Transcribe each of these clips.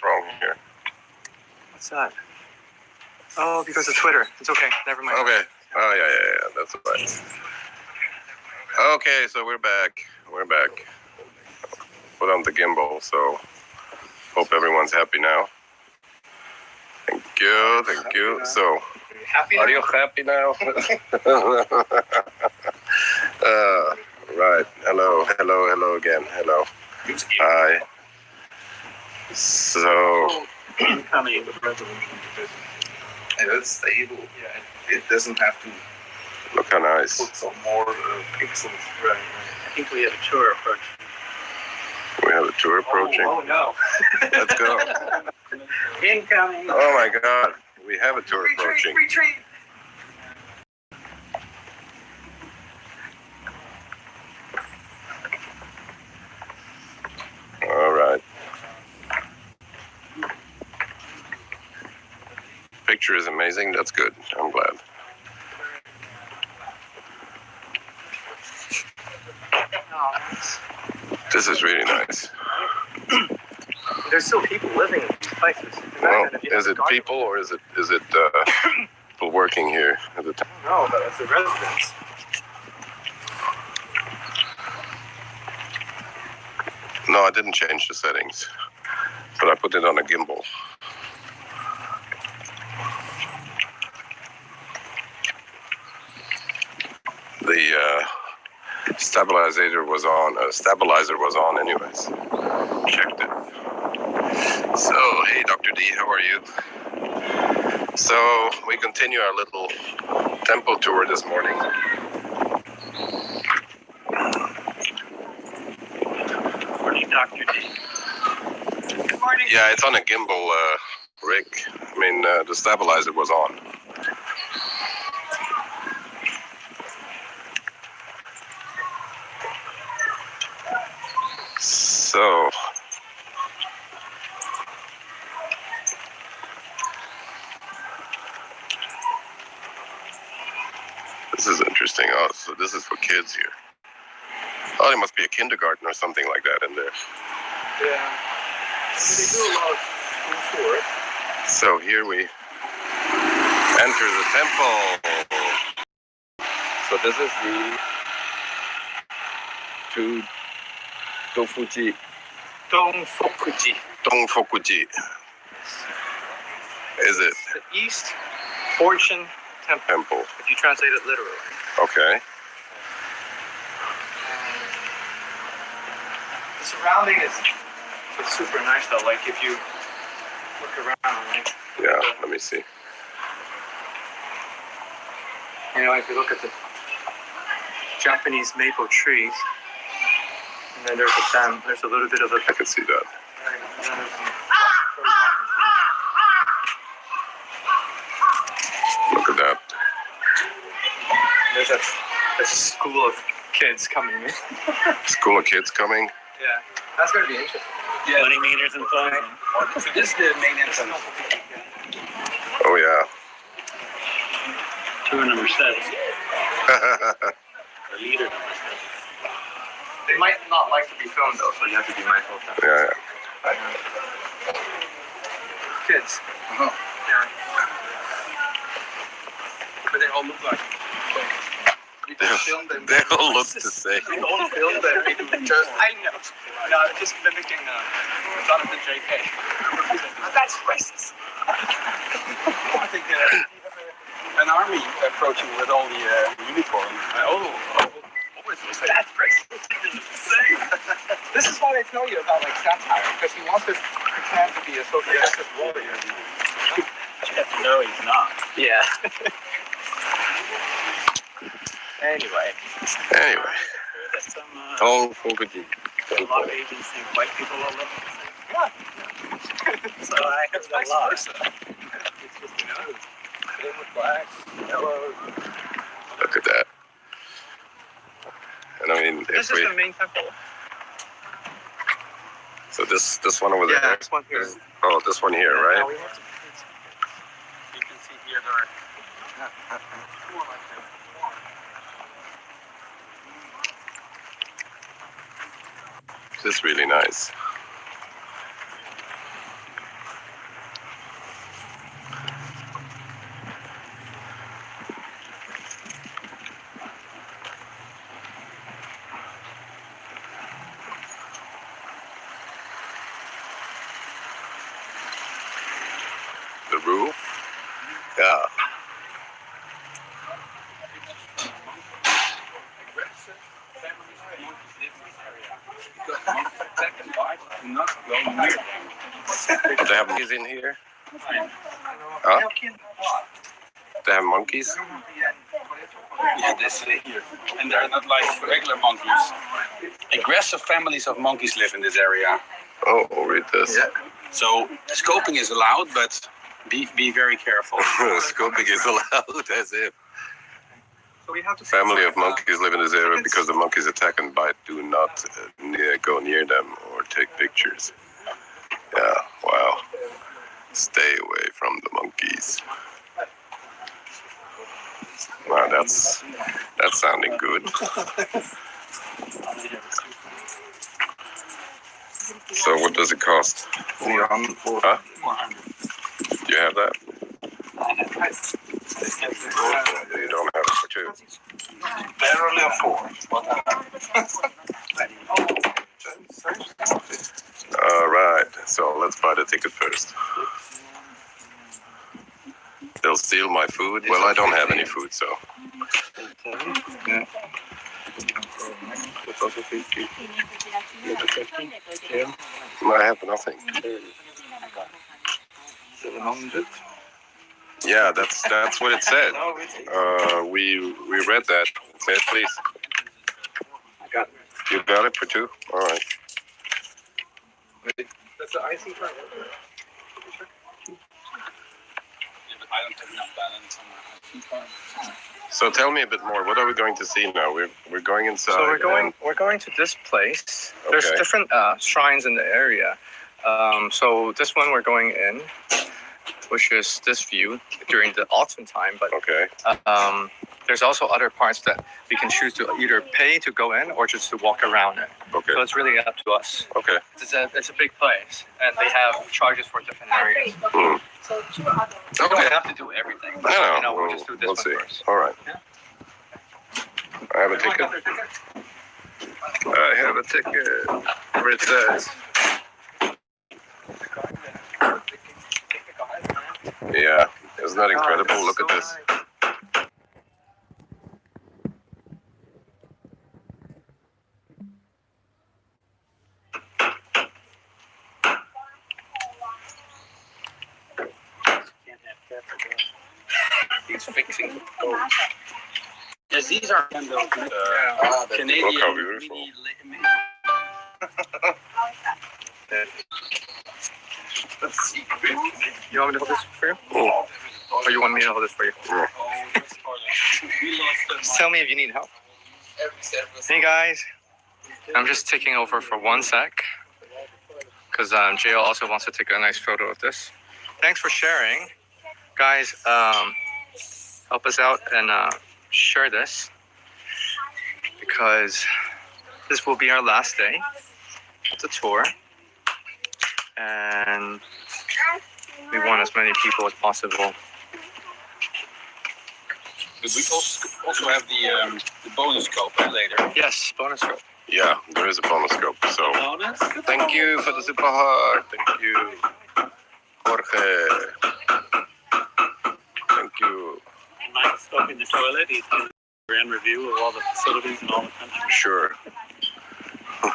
What's wrong here? What's that? Oh, because of Twitter. It's okay. Never mind. Okay. Oh yeah, yeah, yeah. That's right. Okay, so we're back. We're back. Put on the gimbal, so hope everyone's happy now. Thank you, thank you. So, are you happy now? uh, right. Hello, hello, hello again. Hello. Hi. So, Incoming. And it's stable. Yeah. It doesn't have to look how nice. put some more uh, pixels. Right. I think we have a tour approach. We have a tour approaching. Oh, no. Let's go. Incoming. Oh my God, we have a tour approaching. retreat. All right. Picture is amazing. That's good. I'm glad. This is really nice. There's still people living in these places. Well, if you had is it people or is it is it uh, people working here at the time? No, but it's a residence. No, I didn't change the settings, but I put it on a gimbal. The uh, stabilizer was on. Uh, stabilizer was on, anyways. Checked it. So, hey, Dr. D, how are you? So, we continue our little temple tour this morning. Morning, Dr. D. Good morning. Yeah, it's on a gimbal, uh, Rick. I mean, uh, the stabilizer was on. So, this is interesting. Oh, so this is for kids here. Oh, there must be a kindergarten or something like that in there. Yeah. They do a lot of school tours. So here we enter the temple. So this is the to Dofuji Dongfokuji. Dongfokuji. Is it The East Fortune Temple, temple? if you translate it literally. Okay. The surrounding is, is super nice though. Like if you look around, like, Yeah. Let me see. you know, if you look at the Japanese maple trees, and then there's a um, there's a little bit of a I can see that. there's Look at that. There's a, a school of kids coming in. School of kids coming. Yeah, that's gonna be interesting. Yeah. 20 meters in front. So this is the main entrance. Oh yeah. Tour number seven. Or leader number seven. They might not like to be filmed though, so you have to be mindful of that. yeah. Kids. Uh-huh. Yeah. But they all look like. You They, can film them. they all look the same. You don't film them. You just I know. No, just mimicking uh, Jonathan J.K. That's racist. I think uh, an army approaching with all the uh, uniforms. Uh, oh, oh, always will say. That's racist. this is why they tell you about like satire, because he wants to pretend to be a socialist warrior. You have to know he's not. Yeah. anyway. Anyway, That some, uh, Dongfokuji. a lot of Asians think white people all live the same. Yeah. So I It's heard a vice lot. versa. It's just, you know, same with black, yellow. Look at that. And I mean, This if is we the main temple. so this this one over Yeah, there. this one here. is- Oh, this one here, Now right? we have to- You can see here there are four like that. This is really nice. monkeys live in this area. Because monkeys attack and bite, do not go near them. They have monkeys in here? Huh? They have monkeys? Yeah, they stay here. And they're not like regular monkeys. Aggressive families of monkeys live in this area. Oh, read this. Yeah. So scoping is allowed, but be, be very careful. Scoping is allowed as if. So we have to Family of monkeys live in this area because the monkeys attack and bite. Do not uh, near, go near them or take pictures. Yeah. Stay away from the monkeys. Wow, that's that's sounding good. So what does it cost? Huh? Do you have that? You don't have it for two. Barely a four. All right, so let's buy the ticket first. They'll steal my food. Well, I don't have any food, so I have nothing. Yeah, that's that's what it said. Uh, we we read that. It please. You got it for two. All right. That's the icing part. I don't have enough balance on my So tell me a bit more. What are we going to see now? We're we're going inside. So we're going we're going to this place. Okay. There's different uh, shrines in the area. Um, so this one we're going in, which is this view during the autumn time. But Okay. um, there's also other parts that we can choose to either pay to go in or just to walk around it. Okay. So it's really up to us. Okay. It's a it's a big place, and they have charges for different areas. Hmm. We don't have to do everything. No, no, You know, we'll we'll, just do this we'll one see. first. All right. I have a ticket. I have a ticket. Where it says. Yeah, isn't that incredible? Look at this. He's fixing. Yes, these are kind of uh, Canadian. Look how beautiful. mini- mini- You want me to hold this for you, Oh, or you want me to hold this for you? Oh, that's part of- we lost the Just tell me if you need help. Hey guys, I'm just taking over for one sec because um, JL also wants to take a nice photo of this. Thanks for sharing, guys. Um, help us out and uh, share this because this will be our last day of the tour, and we want as many people as possible. But we also, also have the um, the bonus scope later. Yes, bonus rope. yeah, there is a bonus scope. So Bonus? thank you for the super heart. Thank you, Jorge. Thank you. And Mike's up in the toilet. He's doing a grand review of all the facilities in all the country. Sure.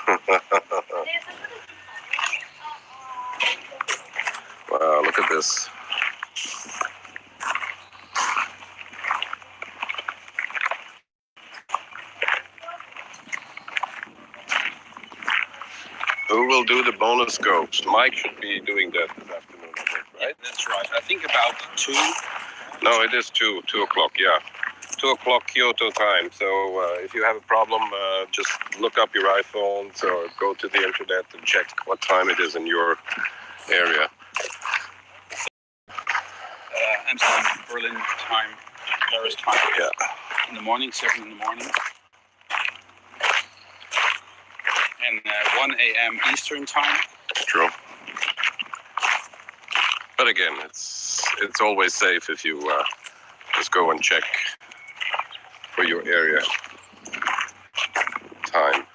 wow, look at this. Who will do the bonus scopes? Mike should be doing that this afternoon, I think, right? That's right. I think about two. No, it is two, two o'clock. Yeah, two o'clock Kyoto time. So uh, if you have a problem, uh, just look up your iPhones or go to the internet and check what time it is in your area. Uh, Amsterdam, Berlin time, Paris time. Yeah. In the morning, seven in the morning. And uh, 1 a.m. Eastern time. True. But again, it's it's always safe if you uh, just go and check for your area time?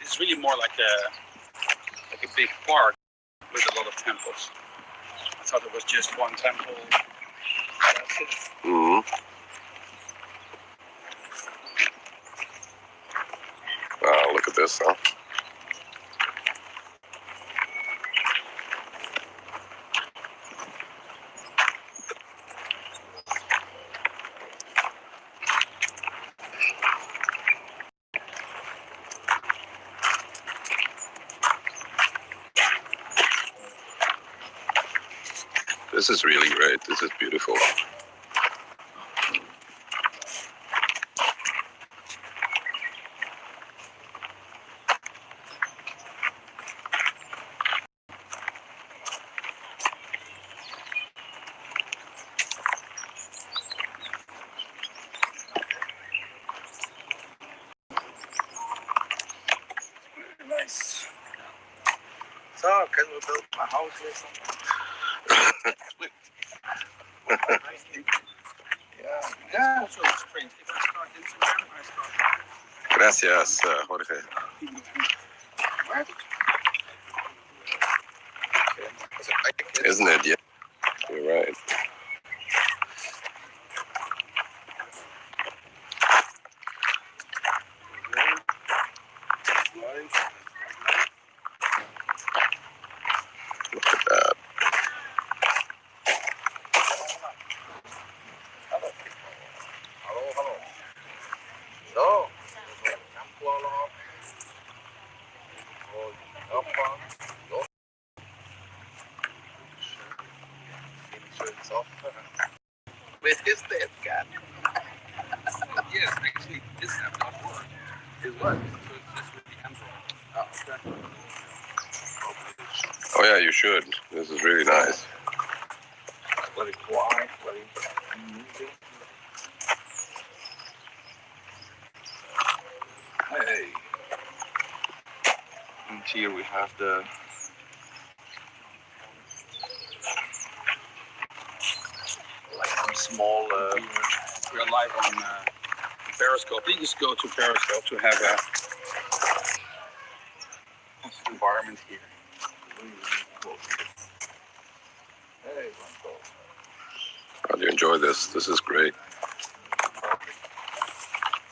It's really more like a like a big park with a lot of temples. I thought it was just one temple. Mm hmm Ah, look at this, huh? Is really great. This is beautiful. Nice. So, can we build my house here sometime? yeah, Yeah, also strange. If I start Instagram, I start. Gracias, uh, Jorge. okay. Because I like it. Isn't it? Yeah. You're right. Look at that. Hello, hello. So, Kampala. Och Japan. Ja. Filsoffer. With his dead cat. Yes, actually, this app not work. Is what? So this would be Android. Oh, okay. Oh yeah, you should. This is really nice. Very quiet, very moving. Hey. And here we have the like some small uh, We are live on uh, Periscope. You just go to Periscope to have a environment here. really cool. Hey, one call. How do you enjoy this? This is great.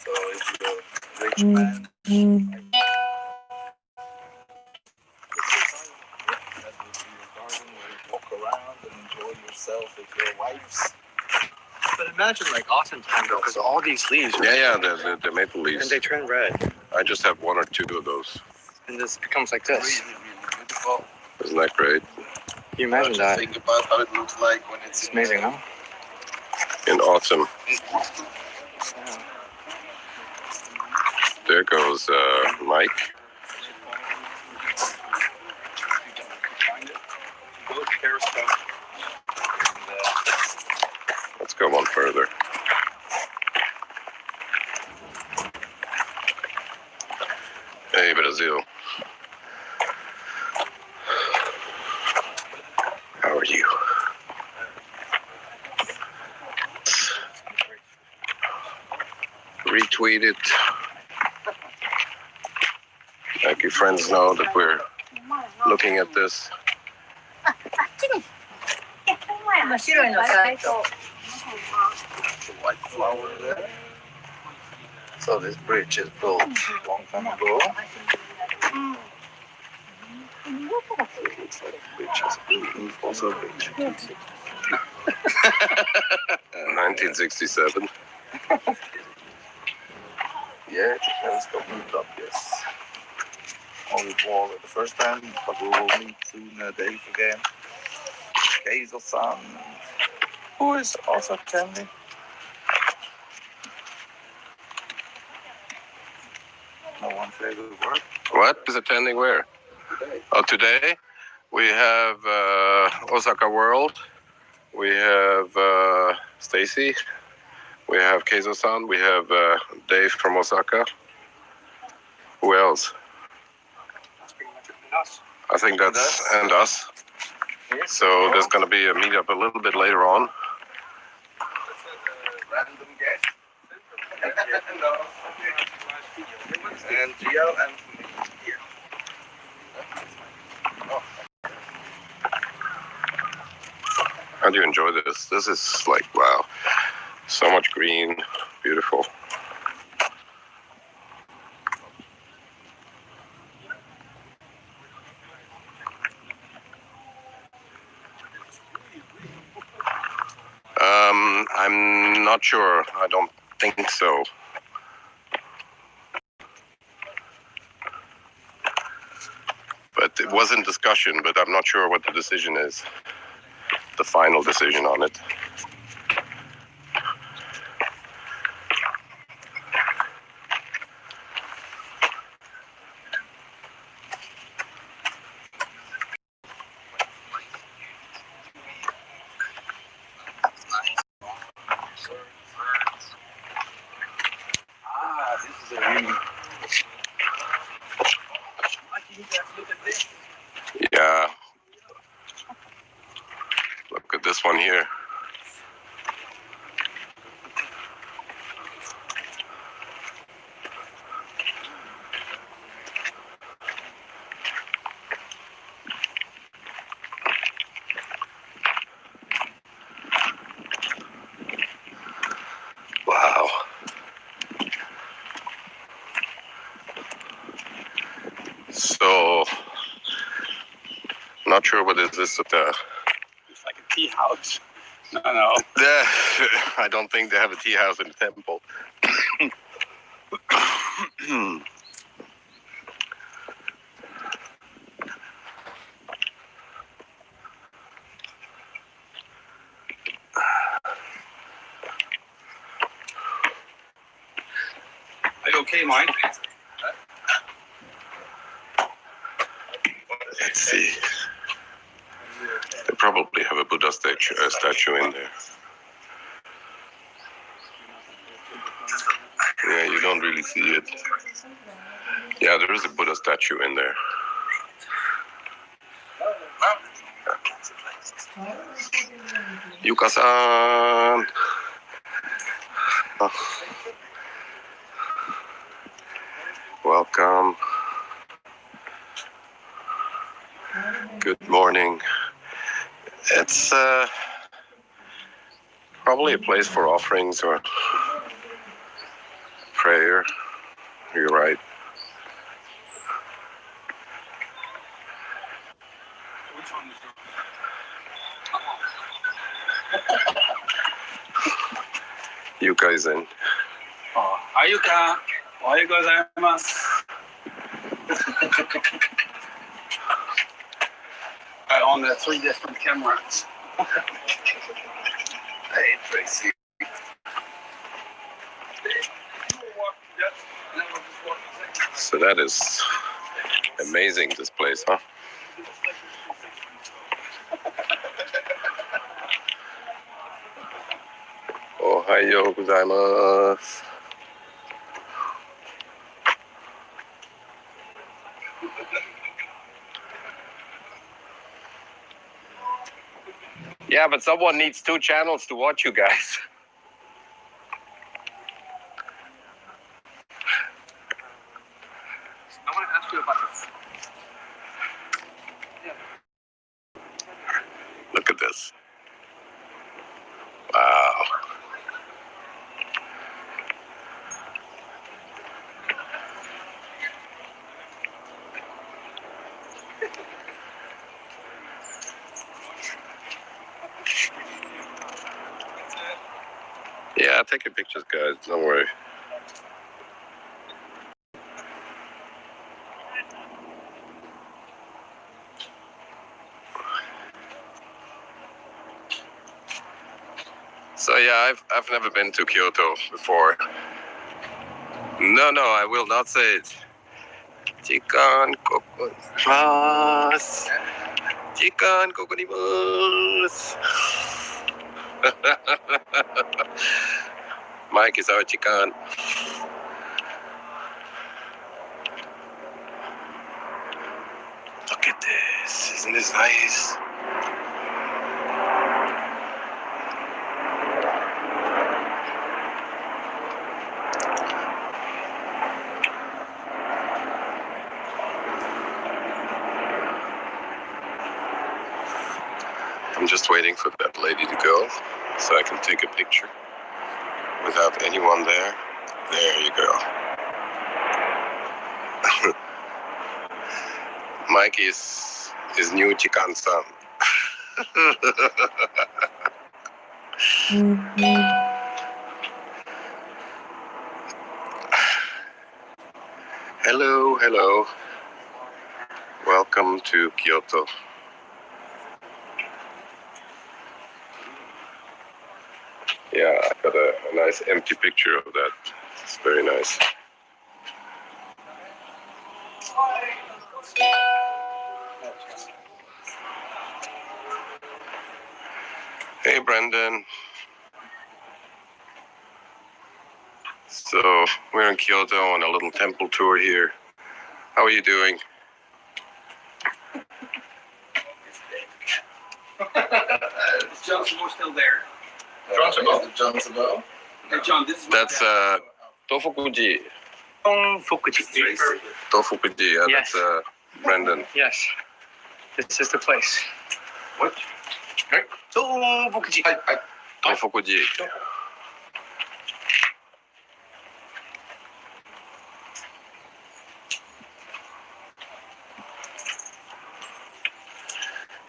So if you're a rich man, that would be your garden where you walk around and enjoy yourself with your wives. But imagine like autumn time though, because all these leaves. Yeah, yeah, the, the, the maple leaves. And they turn red, I just have one or two of those. and this becomes like this. really beautiful. Isn't that great? Can you imagine Just that? Think about how it looks like when it's It's in, amazing, uh, huh? In autumn. There goes uh, Mike. Find it. Go to Periscope. And, uh, Let's go one further. Hey, Brazil. How are you? Retweet it. Americans know that we're looking at this. So this bridge is built a long time ago. Bridge is also bridge. 1967. yeah, it has got moved up, yes. Only the first time, but we will meet soon uh, Dave again. Hazel-san, who is also attending. No one favorite work What is attending where? today. Oh, today we have uh, Osaka World. We have uh, Stacy. We have Keizo-san. We have uh, Dave from Osaka. Who else? That's pretty much it. And us. I think And that's us. and us. Yes. So there's going to be a meetup a little bit later on. random guest. And Gio and here. How do you enjoy this? This is like wow, so much green, beautiful. Um, I'm not sure. I don't think so. But it was in discussion, but I'm not sure what the decision is. the final decision on it. Ah, this is a really. Mikey, you guys look at this. Yeah. Look at this one here. Wow. So, not sure what is this at the eh, It's like a tea house. No, no. Yeah, I don't think they have a tea house in the temple. Are you okay, Mike? Let's see. They probably have a Buddha statue, uh, statue in there. Yeah, you don't really see it. Yeah, there is a Buddha statue in there. Yuka-san. Welcome. Good morning. It's uh, probably a place for offerings or prayer. You're right. Which one is You guys in. Oh, gozaimasu. I own the three different cameras. Hey, Tracy. So that is amazing, this place, huh? Ohayou gozaimasu. Yeah, but someone needs two channels to watch you guys. I want to ask you about this. Look at this. Wow. Yeah, take your pictures, guys. Don't worry. So yeah, I've I've never been to Kyoto before. No, no, I will not say it. Chikan kokonimasu. Chikan kokonimasu. Mike is our chikan. Look at this. Isn't this nice? I'm just waiting for that lady to go so I can take a picture without anyone there. There you go. Mike is his new Chikan son. hello, hello. Welcome to Kyoto. got a, a nice empty picture of that. It's very nice. Hey, Brendan. So we're in Kyoto on a little temple tour here. How are you doing? Is John still there? John Sabot. John Sabot. Hey, John, this is That's uh, Tofukuji. Fukuji. Tofukuji. Yeah, Yes. that's uh, Brendan. Yes. This is the place. What? Fukuji. Tofukuji.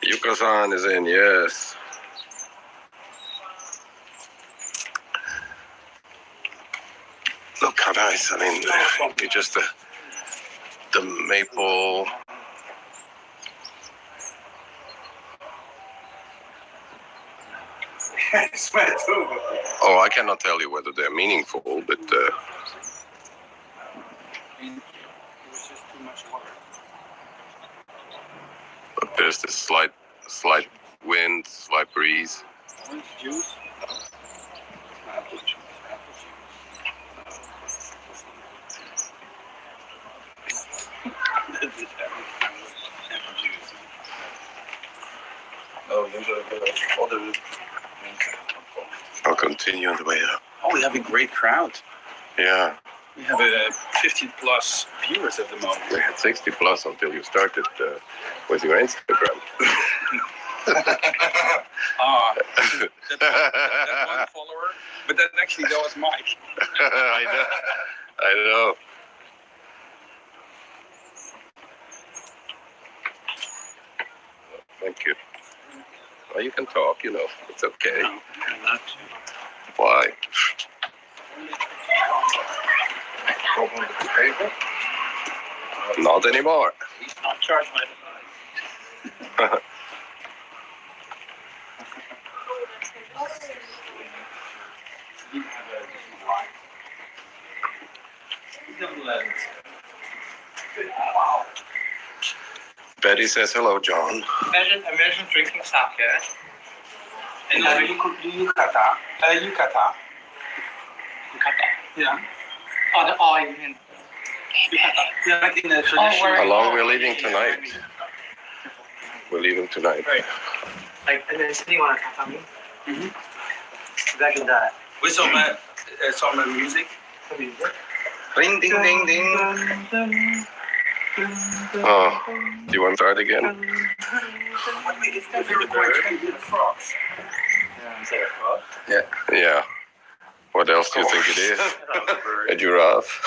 Yuka-san is in, yes. Look how nice. I mean, just the, the maple. Oh, I cannot tell you whether they're meaningful, but uh, It was just too much water. but there's this slight, slight wind, slight breeze. I'll continue on the way up. Oh, we have a great crowd. Yeah, We have uh, 50 plus viewers at the moment. we had 60 plus until you started uh, with your Instagram. Ah, that, that one follower. But that actually that was Mike. I know. I know. Thank you. Well, you can talk, you know. It's okay. No, not Why? Problem with the paper. Not anymore. He's not charged my Betty says hello, John. Imagine, imagine drinking sake. And uh, you could do yukata. Uh, yukata. Yeah. Oh, the oh, you mean Yukata. Yeah, like in the traditional. where- How long we're leaving tonight? We're leaving tonight. Right. like and then sitting on a tatami. Mhm. Imagine that. With some, uh, uh, some uh, music. Ring, ding, ding, ding. Oh, do you want to try it again? What made it very quick? The frogs. Yeah. What else do you think it is? A giraffe?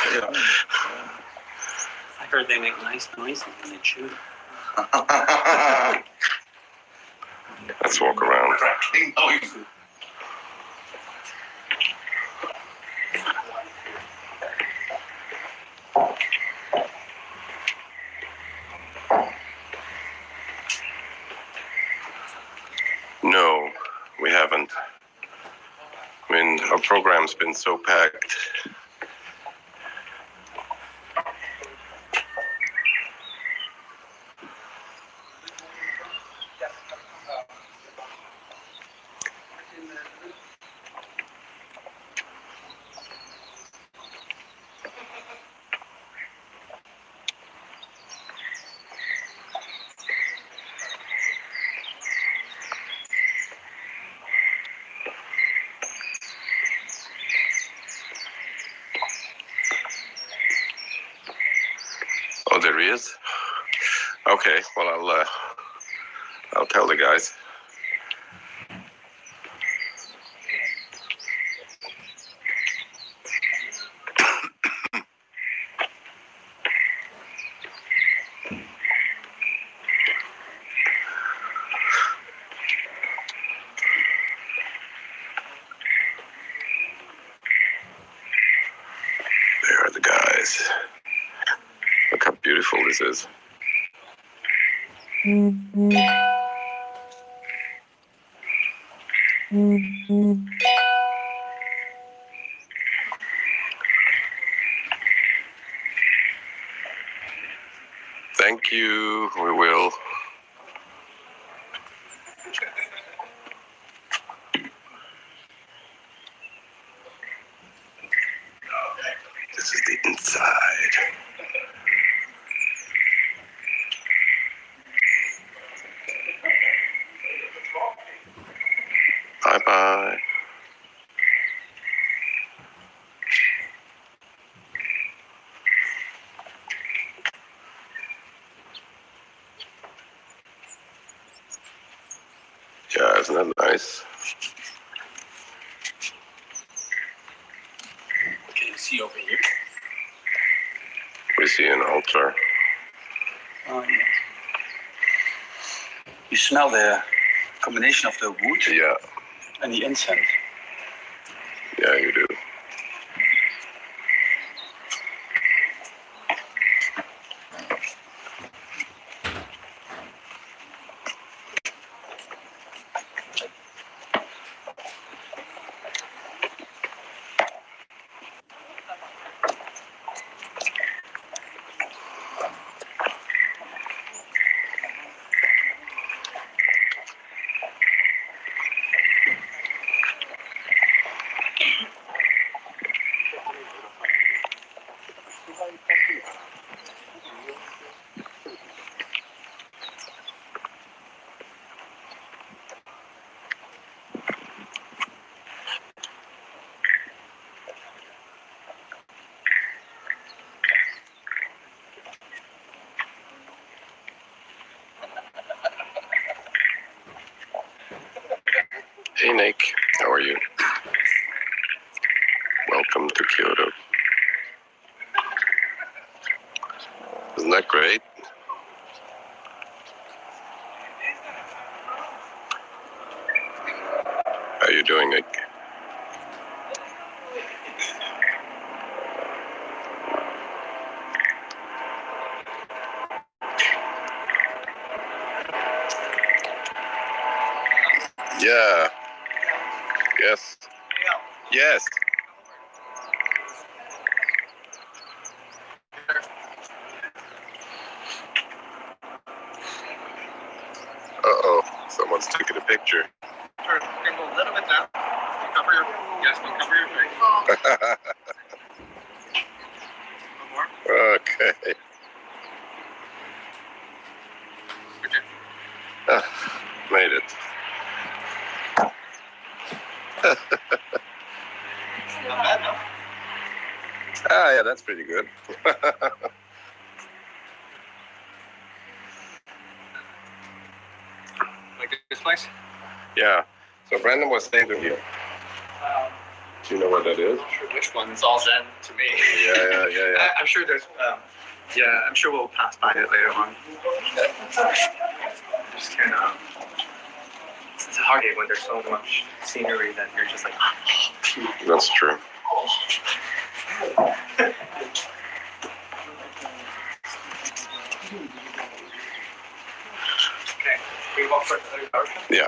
I heard they make nice noises when they chew. Let's walk around. Oh, Crackling noise. No, we haven't. I mean, our program's been so packed. Oh, there he is. Okay, well, I'll uh, I'll tell the guys. Thank you, we will. Smell the combination of the wood Yeah, and the incense. yeah, you do. Hey, Nick. How are you? Welcome to Kyoto. Isn't that great? How you doing, Nick? Yeah. Yes. Yes. Uh oh, someone's taking a picture. Sure, you can go a little bit down. Cover your cover your face. more. okay. Okay. Ah, made it. Not bad, no? Ah, yeah, that's pretty good. Like this place? yeah. So Brandon was staying with you. Um, Do you know what that is? not sure which one. It's all Zen to me. Yeah, yeah, yeah, yeah. I, I'm sure there's. Um, yeah, I'm sure we'll pass by it later on. I Just kind of. It's hard when there's so much scenery that you're just like. That's true. Okay, we walk for the dark. Yeah.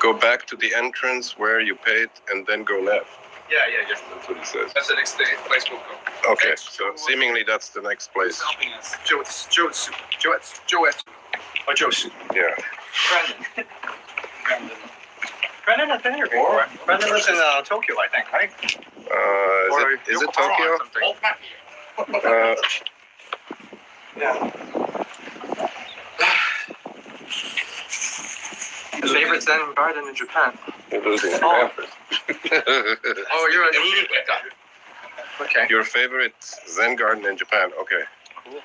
Go back to the entrance where you paid and then go left. Yeah, yeah, yeah. That's what he says. That's the next day, place we'll go. Okay, so seemingly that's the next place. Helping us. Joe's, Joe's, Joe's, Joe's, or Joe's. Yeah. Brandon. Brandon. Brandon has been here before. Brandon lives in uh, Tokyo, I think, right? Uh, Or is it, is it Yokohama Tokyo? something. Uh, Yeah. Favorite Zen garden in Japan. you're losing your Oh. Oh, you're a Niigata. Okay. Your favorite Zen garden in Japan? Okay. Cool.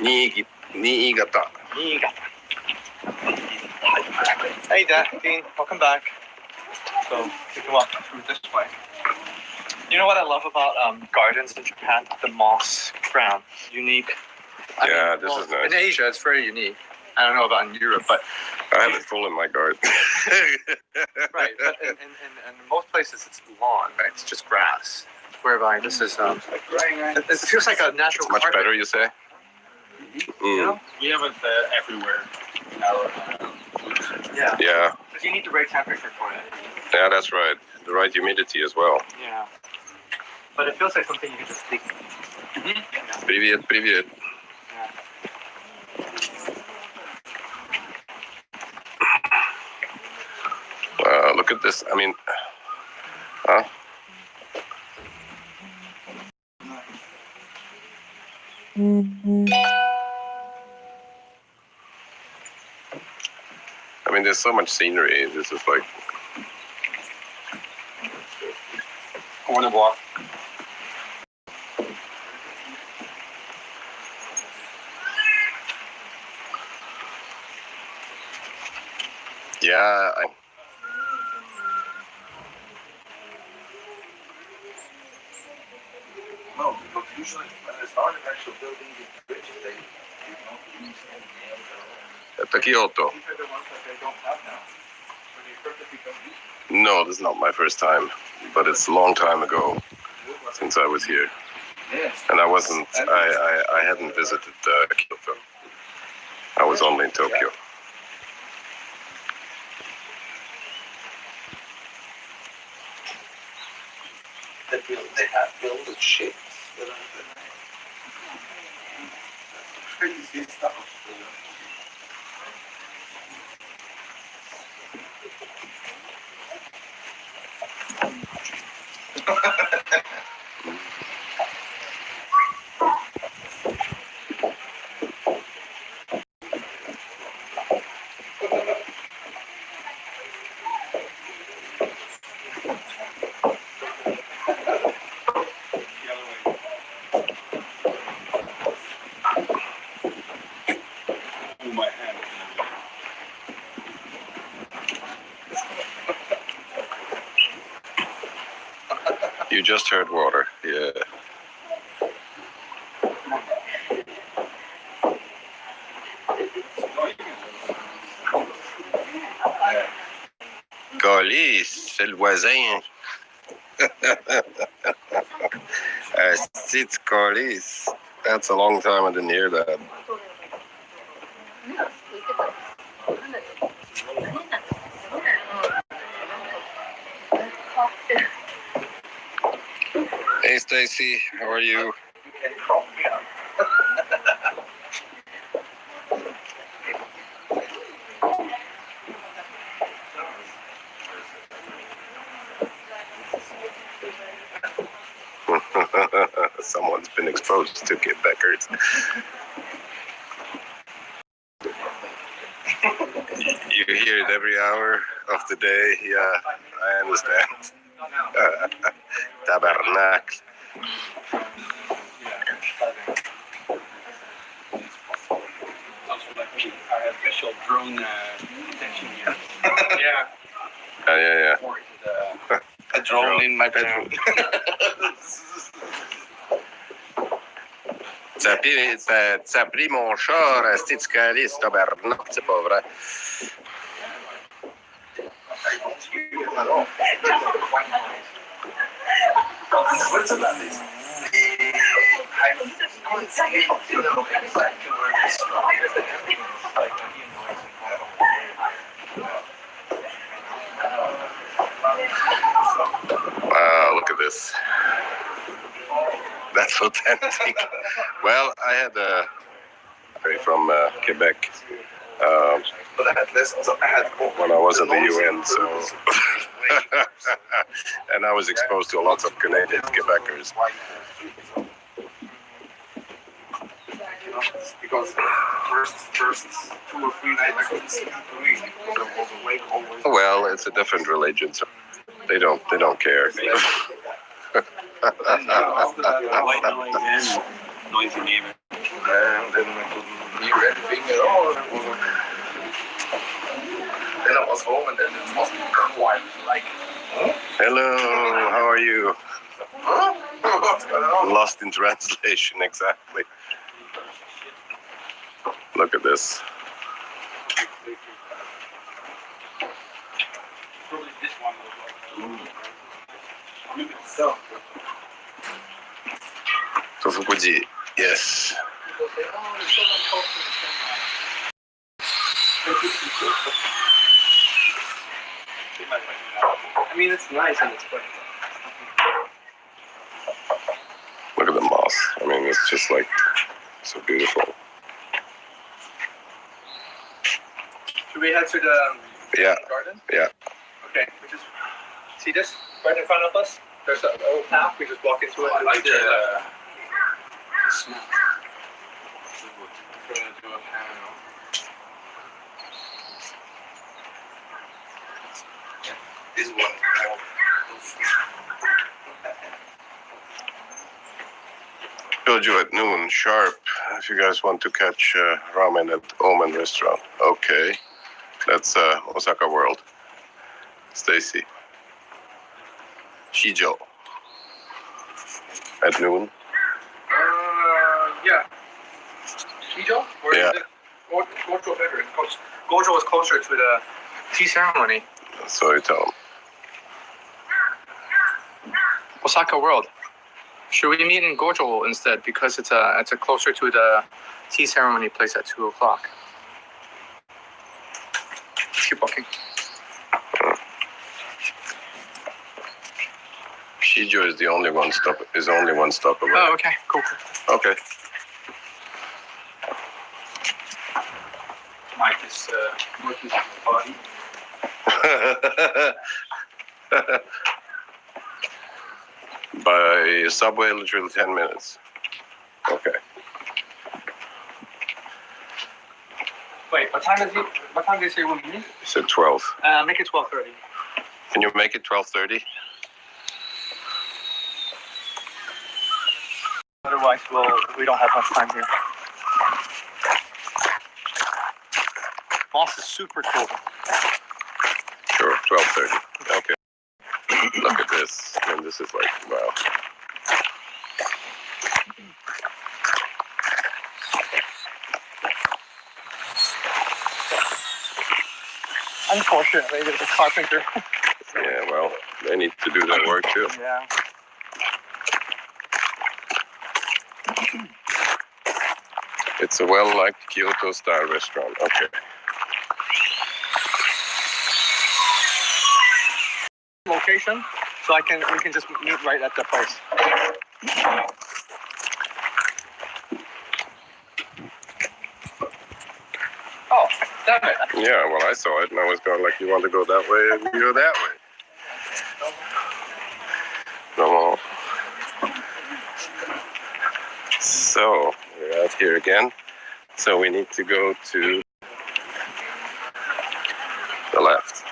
Niigi- Niigata. Niigata. Hey, Dad, Dean, welcome back. So we can walk through this way. You know what I love about um, gardens in Japan? The moss ground, unique. I Yeah, this is nice. In Asia, it's very unique. I don't know about in Europe, but I have it full in my garden. right. But in, in, in, in most places, it's lawn, right? It's just grass. Whereby this is um, it, it feels like a natural Much carpet, better, you say? You Mm, know? We have it uh, everywhere in our uh, woods. Yeah. yeah, Because you need the right temperature for it. yeah, that's right. The right humidity as well. Yeah. But it feels like something you could just speak. Привет, привет. Wow, Look at this. I mean, huh? Mm-hmm. I mean, there's so much scenery. This is like, I want to walk. yeah, I, at Kyoto. No, this is not my first time, but it's a long time ago since I was here, and I wasn't. I I, I hadn't visited uh, Kyoto. I was only in Tokyo. They build, they have built the ships. that are the- Crazy stuff. you know. The other way. Move my hand. You just heard water. Yeah. Colis, c'est le voisin. Asti de colis. That's a long time I didn't hear that. Hey Stacy, how are you? You can crop me up. Someone's been exposed to Quebeckers. you hear it every hour of the day. Yeah, I understand. Tabernacle. Also like me, I have special drone uh, detection gear. yeah. Yeah, yeah, yeah. For the, A drone in my bedroom. T'as pris, t'as- t'as pris mon char, asti de calice, tabernacle, c'est pas vrai. I don't hear them at all. Switzerland is. I don't see you know exactly where they started. Like, Wow, look at this. That's authentic. well, I had a guy from uh, Quebec um, But I had lessons. I had when I was at the UN, so and I was exposed to lots of Canadian Quebecers. Because first, first two or three nights I couldn't see really because I was awake always. Well, it's a different religion, so they don't they don't care. And after that, I white noise and noisy neighbor. and then I couldn't hear anything at all. It was. Then I was home and then it was quiet, like, Hello, how are you? huh? What's going on? Lost in translation, exactly. Look at this. Probably this one So, Tofukuji, yes. I mean, it's nice and it's quick. it's just like so beautiful. Should we head to the um, Yeah, garden? Yeah. Okay, we just see this right in front of us. There's an old path. We just walk into it. I like the, uh, This one. told you at noon sharp. If you guys want to catch uh, ramen at Omen Restaurant, okay. That's uh, Osaka World. Stacy. Shijo. At noon. Yeah. Shijo? Or Yeah. it Go- Gojo better? Gojo- Gojo is closer to the tea ceremony. So you tell them. Osaka World. Should we meet in Gojo instead because it's a it's a closer to the tea ceremony place at two o'clock. Let's keep walking. Shijo is the only one stop. Is only one stop away. Oh, okay, cool. cool. Okay. Mike is uh, working the body. By subway, literally ten minutes. Okay. Wait, what time is it? What time did you say we'll meet? You said twelve. Uh, make it twelve thirty. Can you make it twelve thirty? Otherwise, we'll we don't have much time here. Moss is super cool. Sure, twelve thirty. Okay. Look at this. And this is like wow. Unfortunately, there's a carpenter. Yeah, well, they need to do that work too. yeah. It's a well-liked Kyoto-style restaurant. Okay. Location, so I can we can just meet right at the place. Oh, damn it! Yeah, well, I saw it and I was going like, you want to go that way and you go that way. No. So, we're out here again. So we need to go to the left.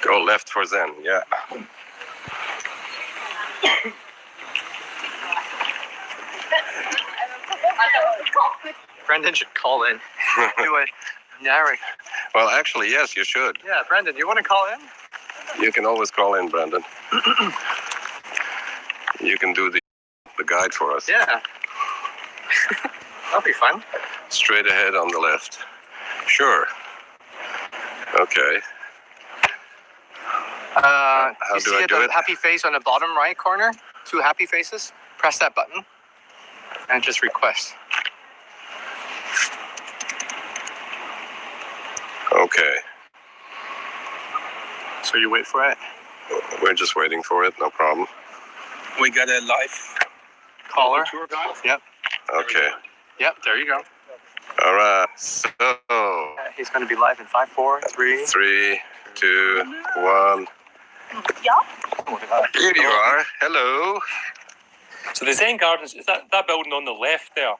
Go left for Zen, yeah. Brendan should call in. Do a narrate. Well, actually, yes, you should. Yeah, Brendan, you want to call in? You can always call in, Brendan. you can do the, the guide for us. Yeah. That'll be fun. Straight ahead on the left. Sure. Okay. Uh, How you do see I do the it? happy face on the bottom right corner? Two happy faces. Press that button and just request. Okay. So you wait for it. We're just waiting for it. No problem. We got a live Caller. tour guide. Yep. Okay. Yep. There you go. All right. So, Uh, He's going to be live in five, four, three. three, two, one. Here you are. Hello. So the Zen Gardens is that that building on the left there?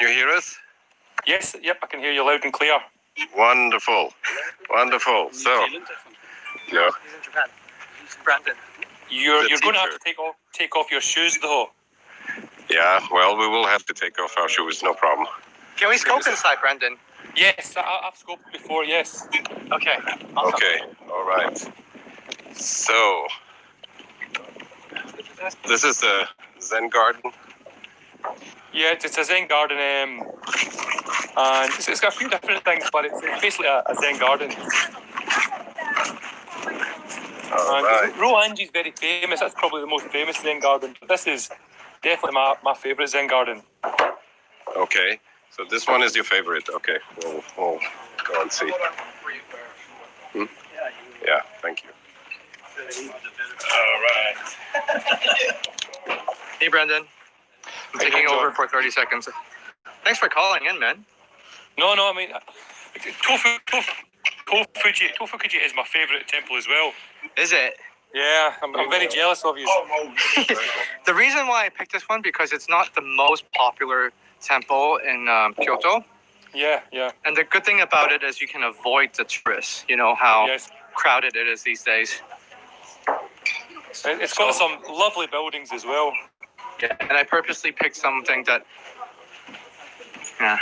You hear us? Yes, yep, I can hear you loud and clear. Wonderful. Wonderful. So, Zealand, I think. yeah. He's in Japan. Brandon. You're you're going to have to take off take off your shoes though. Yeah. Well, we will have to take off our shoes. No problem. Can we scope inside, Brandon? Yes, I, I've scoped before. Yes. Okay. Awesome. Okay. All right. So, this is a Zen garden. Yeah, it's, it's a Zen garden, um, and it's, it's got a few different things, but it's, it's basically a, a Zen garden. All And right. Ryoanji's very famous. That's probably the most famous Zen garden. But this is definitely my, my favorite Zen garden. Okay. So this one is your favorite. Okay. We'll, we'll go and see. Hmm? Yeah. Thank you. All right. Hey, Brendan. I'm How you taking doing, over for 30 seconds. Thanks for calling in, man. No, no, I mean, uh, Tofu, Tofu, Tofuji, Tofukuji is my favourite temple as well. Is it? Yeah, I'm, I'm very jealous of you. The reason why I picked this one because it's not the most popular temple in um, Kyoto, Yeah, yeah, and the good thing about it is you can avoid the tourists. You know how yes. crowded it is these days. It- It's got some lovely buildings as well. Yeah. And I purposely picked something that. Yeah.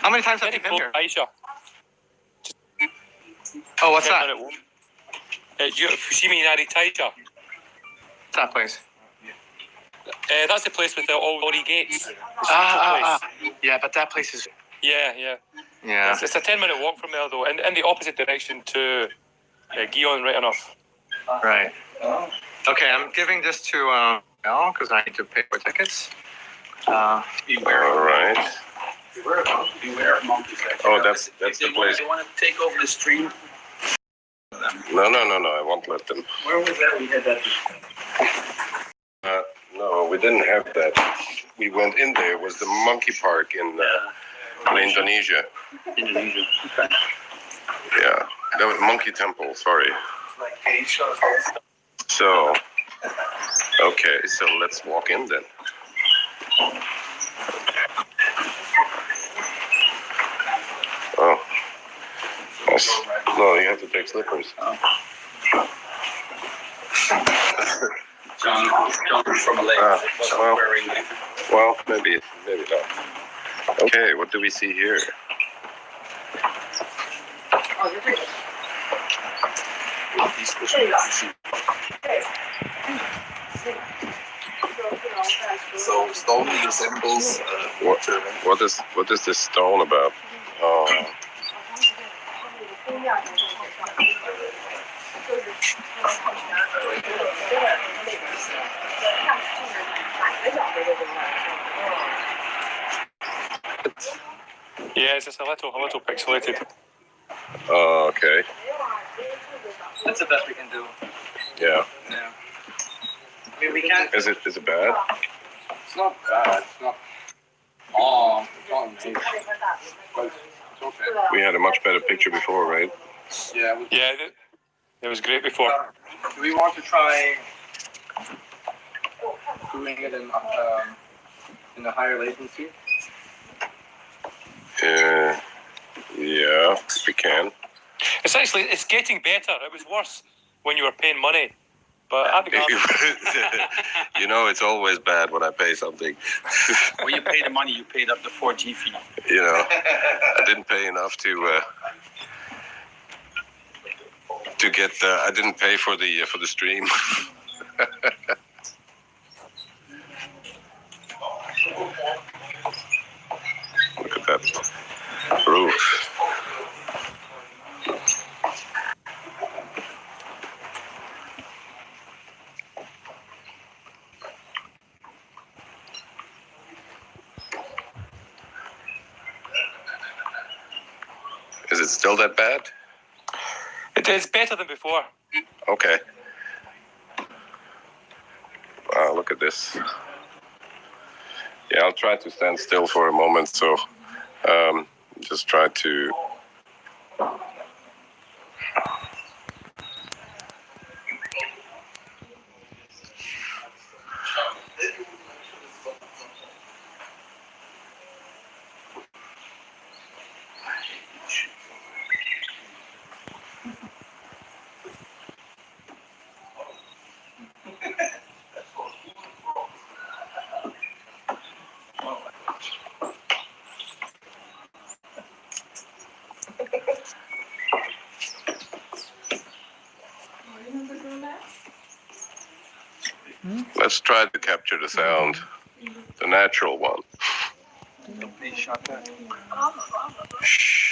How many times have you been here? Aisha. Oh, what's that? Uh, you- Fushimi Inari Taisha. What's that place? Uh, that's the place with the all Ori gates. Ah, ah, ah. Yeah, but that place is. Yeah, yeah. Yeah. It's, it's a 10 minute walk from there, though, in, in the opposite direction to uh, Gion, right enough. Right. Okay, I'm giving this to uh, Mel because I need to pay for tickets. Uh, Beware, All right. beware, of- beware of monkeys. Oh, that's- that's the they want- place. They want to take over the stream. No, no, no, no. I won't let them. Where was that? We had that. Uh, no, we didn't have that. We went in there. It was the monkey park in, uh, in Indonesia. Indonesia. Okay. Yeah, that was Monkey Temple. Sorry. So, okay, so let's walk in then. Oh, yes. No, you have to take slippers. John, John from Malaysia Ah, wasn't well. wearing it. Well, maybe, maybe not. Okay, what do we see here? So stone resembles uh, What, water. what is what is this stone about? Oh, Yeah, it's just a little, a little pixelated. oh, okay. that's the best we can do. Yeah. Yeah. I mean, we can't. Is it is it bad? It's not bad. It's not. Oh, it's not amazing. But it's okay. We had a much better picture before, right? Yeah. Yeah, it, it was great before. Do we want to try doing it in um, in a higher latency? Uh, yeah, we can. It's actually, it's getting better. It was worse when you were paying money. But Abigail, you know, it's always bad when I pay something. when you pay the money, you paid up the 4G fee. You know, I didn't pay enough to uh, to get. Uh, I didn't pay for the for the stream. Look at that roof. Is it still that bad? It is better than before. Okay. Wow, look at this. Yeah, I'll try to stand still for a moment. So, um, just try to. Let's try to capture the sound, the natural one. They shot that. Shh.